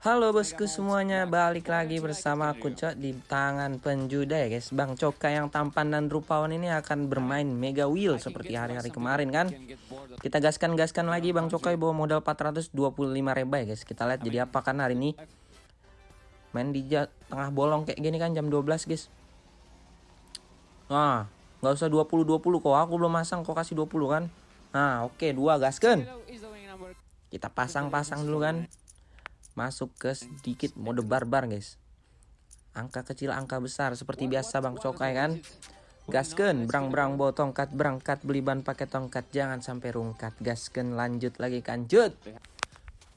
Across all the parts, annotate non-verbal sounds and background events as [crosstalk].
Halo bosku semuanya, balik lagi bersama aku Cok di tangan penjuda ya guys. Bang Coka yang tampan dan rupawan ini akan bermain Mega Wheel seperti hari-hari kemarin kan? Kita gaskan-gaskan lagi Bang Cokai bawa modal 425 reba ya guys. Kita lihat jadi apa kan hari ini. Main di tengah bolong kayak gini kan jam 12 guys. Nah, nggak usah 20-20 kok, aku belum masang kok kasih 20 kan? Nah oke, okay, dua gaskan. Kita pasang-pasang dulu kan masuk ke sedikit mode barbar guys. Angka kecil angka besar seperti biasa bang cokai kan? Gasken berang-berang bawa tongkat berangkat beli ban pakai tongkat. Jangan sampai rungkat. Gasken lanjut lagi kanjut.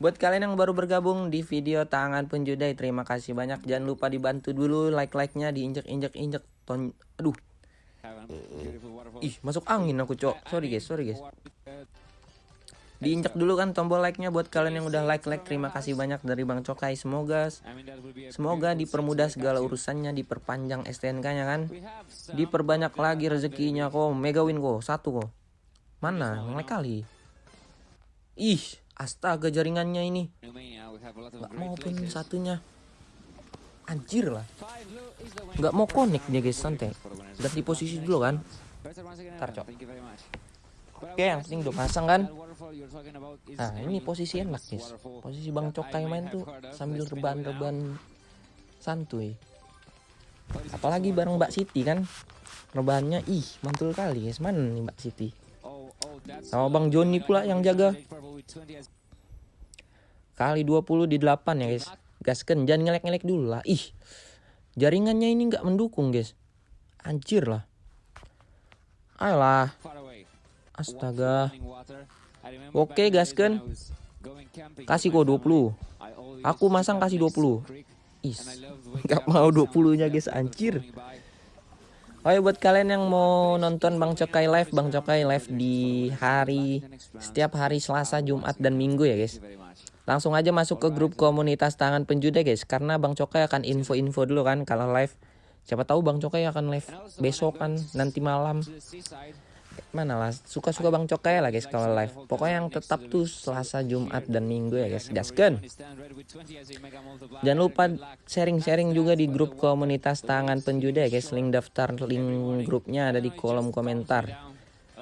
Buat kalian yang baru bergabung di video tangan penjudai terima kasih banyak. Jangan lupa dibantu dulu like-like-nya diinjek-injek-injek ton aduh. Ih masuk angin aku cok. Sorry guys sorry guys diinjak dulu kan tombol like-nya buat kalian yang udah like-like. Terima kasih banyak dari Bang Cokai. Semoga semoga dipermudah segala urusannya diperpanjang STNK-nya kan. Diperbanyak lagi rezekinya kok. Mega win kok. Satu kok. Mana? Ngelek kali. Ih astaga jaringannya ini. Nggak mau pun satunya. Anjir lah. Nggak mau connect dia guys. Santai. Ganti posisi dulu kan? Ntar cok Oke, yang penting udah pasang kan. Nah, ini posisi enak, guys. Posisi Bang Cokai main tuh sambil rebahan-rebahan santuy. Apalagi bareng Mbak Siti kan. Rebahannya ih, mantul kali, guys. Mana nih Mbak Siti? Sama Bang Joni pula yang jaga. Kali 20 di 8 ya, guys. Gasken, jangan ngelek-ngelek dulu lah. Ih, jaringannya ini nggak mendukung, guys. Anjir lah. Ayolah. Astaga. Oke, gasken. Kasih kok 20. Aku masang kasih 20. Is. [laughs] Gak mau 20-nya guys, anjir. Oh ya buat kalian yang mau nonton Bang Cokai live, Bang Cokai live di hari setiap hari Selasa, Jumat dan Minggu ya guys. Langsung aja masuk ke grup komunitas tangan penjuda guys karena Bang Cokai akan info-info dulu kan kalau live. Siapa tahu Bang Cokai akan live besok kan nanti malam mana lah suka-suka Bang Cokai lah guys kalau live. Pokoknya yang tetap tuh Selasa Jumat dan Minggu ya guys. Gasken jangan lupa sharing-sharing juga di grup komunitas tangan penjuda ya guys. Link daftar link grupnya ada di kolom komentar.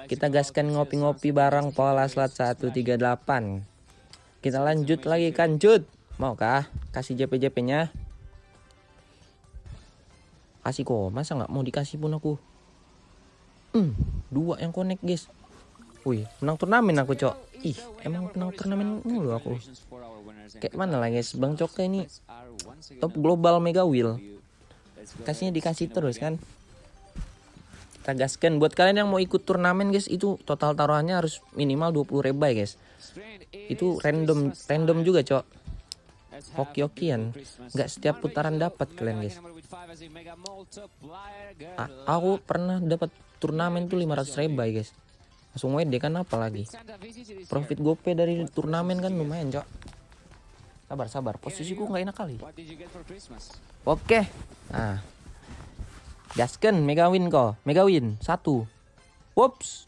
Kita gaskan ngopi-ngopi bareng pola slat 138 kita lanjut lagi kan Jud maukah kasih JP-JP nya kasih kok masa nggak mau dikasih pun aku Hmm, dua yang connect guys. Wih, menang turnamen aku cok. Ih, emang menang turnamen mulu aku. Kayak mana lah guys, Bang Coka ini top global mega wheel. Kasihnya dikasih terus kan. Kita gaskan buat kalian yang mau ikut turnamen guys, itu total taruhannya harus minimal 20 rebay guys. Itu random random juga cok. Hoki-hokian, nggak setiap putaran dapat kalian guys. A aku pernah dapat turnamen tuh 500 ribu guys. Langsung WD kan apa lagi? Profit gope dari turnamen kan lumayan cok. Sabar sabar. Posisiku nggak enak kali. Oke. Nah. Gasken mega win kok. Mega win satu. Whoops.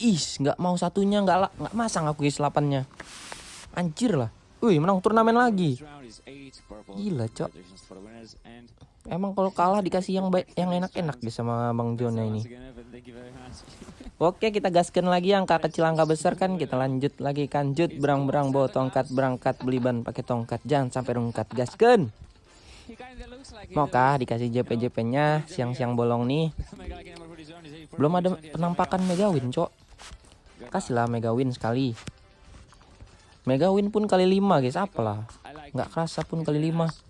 Is nggak mau satunya nggak nggak masang aku guys 8 nya anjir lah Wih menang turnamen lagi. Gila cok. Emang kalau kalah dikasih yang baik yang enak-enak bisa sama Bang Jona ini. Oke kita gaskan lagi angka kecil angka besar kan. Kita lanjut lagi kanjut Berang-berang bawa tongkat berangkat beli ban pakai tongkat. Jangan sampai rungkat gaskan. Maukah dikasih JP-JP nya Siang-siang bolong nih. Belum ada penampakan Mega Win cok. Kasihlah Mega Win sekali Mega win pun kali 5 guys. Apalah. Nggak kerasa pun kali 5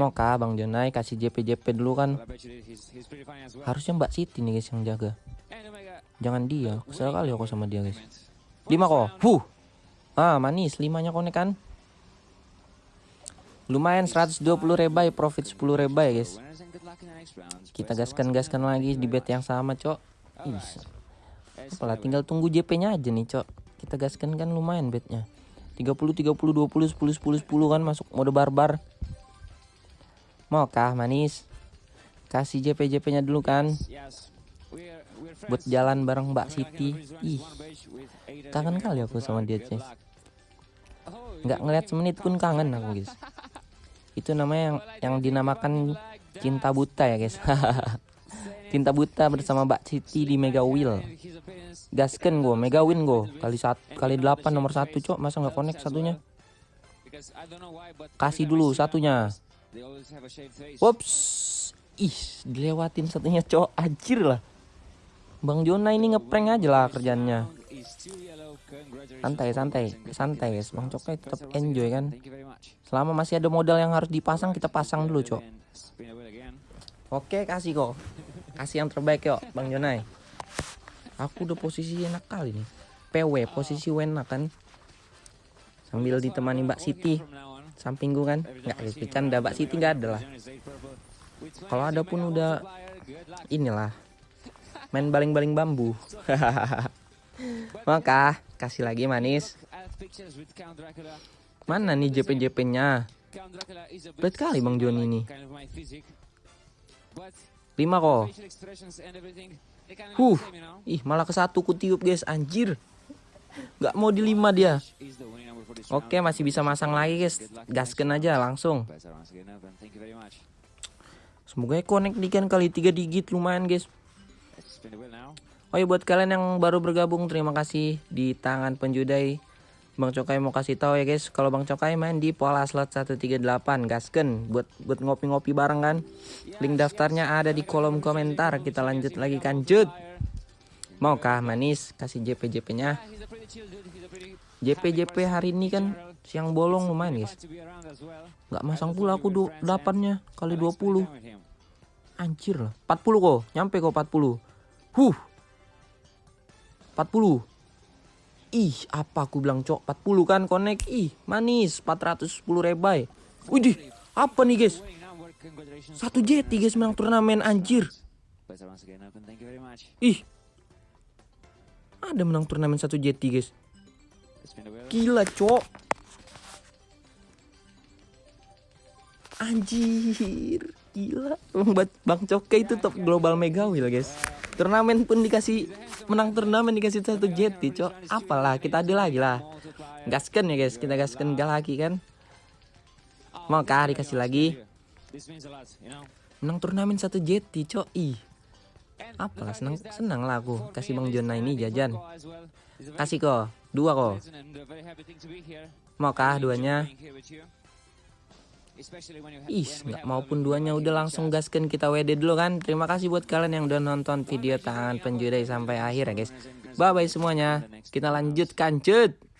mau kah Bang Jonai kasih JP JP dulu kan. Harusnya Mbak Siti nih guys yang jaga. Jangan dia. Kesel kali aku sama dia guys. 5 kok. Huh. Ah manis. 5 nya konek kan. Lumayan 120 rebay profit 10 rebay guys. Kita gaskan gaskan lagi di bet yang sama cok. Apalah tinggal tunggu JP-nya aja nih, Cok. Kita gaskan kan lumayan betnya. 30 30 20 10 10 10 kan masuk mode barbar. Mau kah manis? Kasih JP-JP-nya dulu kan. Buat jalan bareng Mbak Siti. Ih. Kangen kali aku sama dia, Ces. nggak ngeliat semenit pun kangen aku guys [laughs] itu namanya yang yang dinamakan cinta buta ya guys [laughs] cinta buta bersama Mbak Siti di Mega Wheel gasken gue Mega Win gue kali satu kali delapan nomor satu cok. Masa nggak connect satunya? Kasih dulu satunya. Wops ih dilewatin satunya cok. Anjir lah. Bang Jona ini ngeprank aja lah kerjanya santai santai. Santai. Guys bang cokai tetap enjoy kan. Selama masih ada modal yang harus dipasang kita pasang dulu cok. Oke kasih kok. Kasih yang terbaik yuk bang Jonai aku udah posisi enak kali nih PW posisi enak kan sambil ditemani Mbak Siti samping gue kan nggak bercanda Mbak Siti nggak ada lah kalau ada pun udah inilah main baling-baling bambu [laughs] Maka kasih lagi manis. Mana nih JP-JP-nya? Berat kali Bang Joni ini. Lima kok. Huh, ih malah ke satu ku tiup guys, anjir. Gak mau di lima dia. Oke masih bisa masang lagi guys. Gasken aja langsung. Semoga connect di kan kali tiga digit lumayan guys. Oh ya buat kalian yang baru bergabung terima kasih di tangan penjudai Bang Cokai mau kasih tahu ya guys. Kalau Bang Cokai main di pola slot 138 gasken. Buat buat ngopi-ngopi bareng kan? Link daftarnya ada di kolom komentar. Kita lanjut lagi kanjut maukah manis kasih JP JP nya JP JP hari ini kan siang bolong lumayan guys. Nggak masang pula aku 8 nya kali 20 anjir lah. 40 kok. Nyampe kok 40 huh. 40 Ih apa aku bilang cok? 40 kan connect Ih manis 410 rebay Widih apa nih guys? Satu JT guys menang turnamen anjir. Ih Ada menang turnamen satu JT guys. Gila cok. Anjir Gila. Bang Coke itu top global mega wheel guys turnamen pun dikasih menang turnamen dikasih satu jeti cok. Apalah kita ada lagi lah. Gaskan ya guys. Kita gaskan gak lagi kan? Mau kah dikasih lagi? Menang turnamen satu jeti cok. Ih. Apalah senang senang lah aku. Kasih bang Jona ini jajan. Kasih kok. Dua kok. Mau kah duanya Ih, nggak maupun duanya udah langsung gaskan kita WD dulu kan. Terima kasih buat kalian yang udah nonton video tangan penjudai sampai akhir ya guys. Bye bye semuanya. Kita lanjutkan cut.